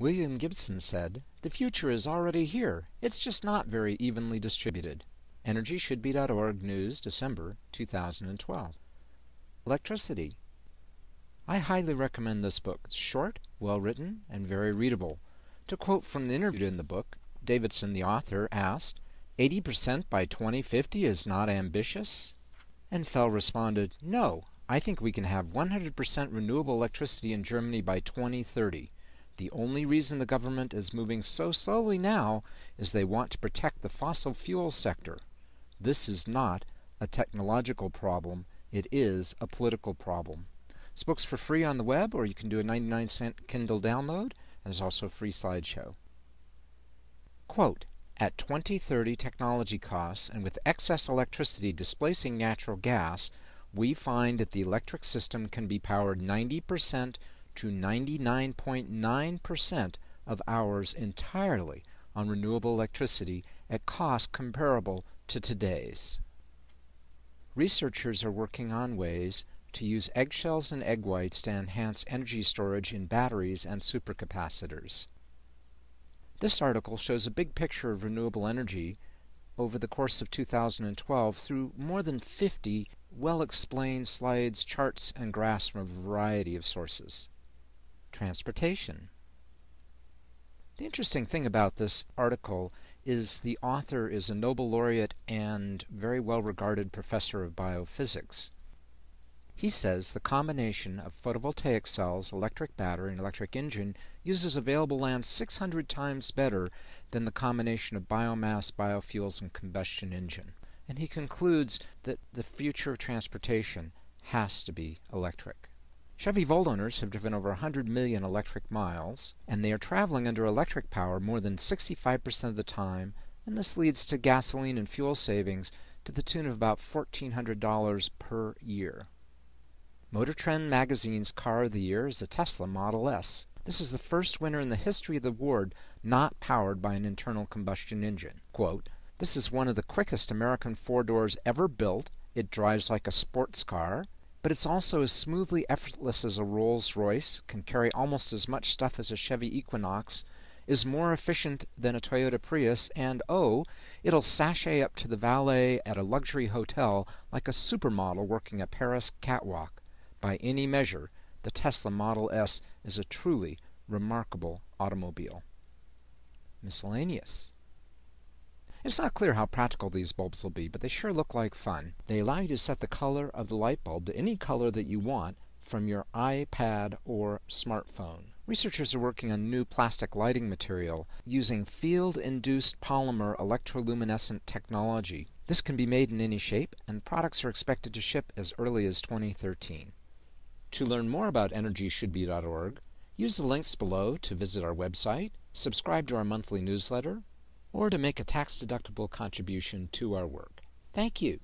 William Gibson said, The future is already here. It's just not very evenly distributed. EnergyShouldBe.org News, December 2012. Electricity. I highly recommend this book. It's short, well written, and very readable. To quote from the interview in the book, Davidson, the author, asked, 80% by 2050 is not ambitious? And Fell responded, No, I think we can have 100% renewable electricity in Germany by 2030. The only reason the government is moving so slowly now is they want to protect the fossil fuel sector. This is not a technological problem, it is a political problem. This book's for free on the web, or you can do a 99 cent Kindle download, and there's also a free slideshow. Quote, at 2030 technology costs and with excess electricity displacing natural gas, we find that the electric system can be powered 90% to 99.9% of hours entirely on renewable electricity at costs comparable to today's. Researchers are working on ways to use eggshells and egg whites to enhance energy storage in batteries and supercapacitors. This article shows a big picture of renewable energy over the course of 2012 through more than 50 well explained slides, charts, and graphs from a variety of sources. Transportation. The interesting thing about this article is the author is a Nobel laureate and very well regarded professor of biophysics. He says the combination of photovoltaic cells, electric battery, and electric engine uses available land 600 times better than the combination of biomass, biofuels, and combustion engine. And he concludes that the future of transportation has to be electric. Chevy Volt owners have driven over 100 million electric miles, and they are traveling under electric power more than 65% of the time, and this leads to gasoline and fuel savings to the tune of about $1,400 per year. Motor Trend magazine's car of the year is the Tesla Model S. This is the first winner in the history of the award not powered by an internal combustion engine. Quote, this is one of the quickest American four doors ever built. It drives like a sports car but it's also as smoothly effortless as a Rolls Royce, can carry almost as much stuff as a Chevy Equinox, is more efficient than a Toyota Prius, and oh, it'll sashay up to the valet at a luxury hotel like a supermodel working a Paris catwalk. By any measure, the Tesla Model S is a truly remarkable automobile. Miscellaneous. It's not clear how practical these bulbs will be, but they sure look like fun. They allow you to set the color of the light bulb to any color that you want from your iPad or smartphone. Researchers are working on new plastic lighting material using field-induced polymer electroluminescent technology. This can be made in any shape, and products are expected to ship as early as 2013. To learn more about EnergyShouldBe.org, use the links below to visit our website, subscribe to our monthly newsletter, or to make a tax-deductible contribution to our work. Thank you.